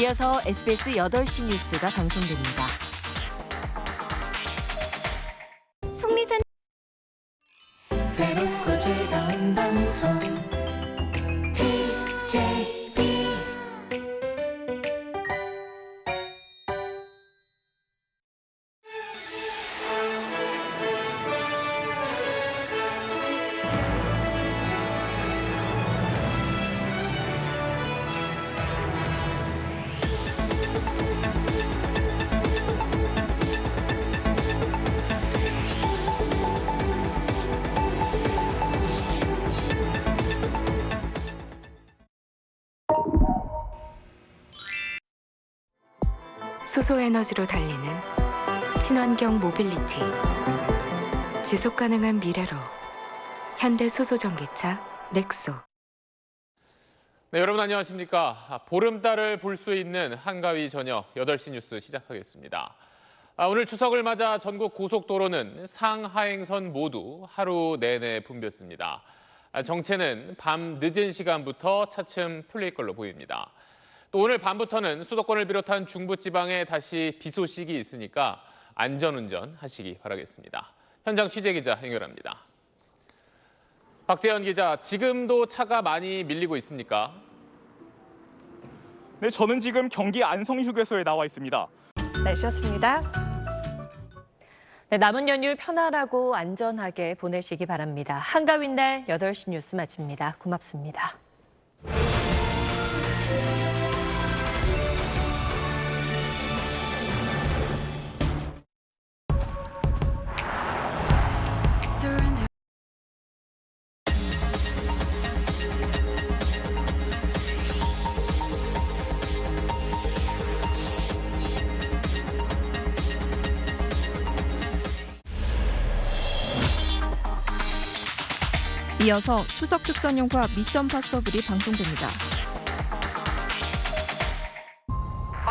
이어서 SBS 8시 뉴스가 방송됩니다. 속리산 새롭고 즐거운 방송 수소 에너지로 달리는 친환경 모빌리티 지속 가능한 미래로 현대 수소 전기차 넥소 네, 여러분 안녕하십니까. 아, 보름달을 볼 수 있는 한가위 저녁 8시 뉴스 시작하겠습니다. 아, 오늘 추석을 맞아 전국 고속도로는 상하행선 모두 하루 내내 붐볐습니다. 아, 정체는 밤 늦은 시간부터 차츰 풀릴 걸로 보입니다. 또 오늘 밤부터는 수도권을 비롯한 중부지방에 다시 비 소식이 있으니까 안전운전 하시기 바라겠습니다. 현장 취재 기자 연결합니다. 박재현 기자, 지금도 차가 많이 밀리고 있습니까? 네, 저는 지금 경기 안성 휴게소에 나와 있습니다. 날씨였습니다. 네, 남은 연휴 편안하고 안전하게 보내시기 바랍니다. 한가위 날 8시 뉴스 마칩니다. 고맙습니다. 이어서 추석 특선용과 미션 파서블이 방송됩니다.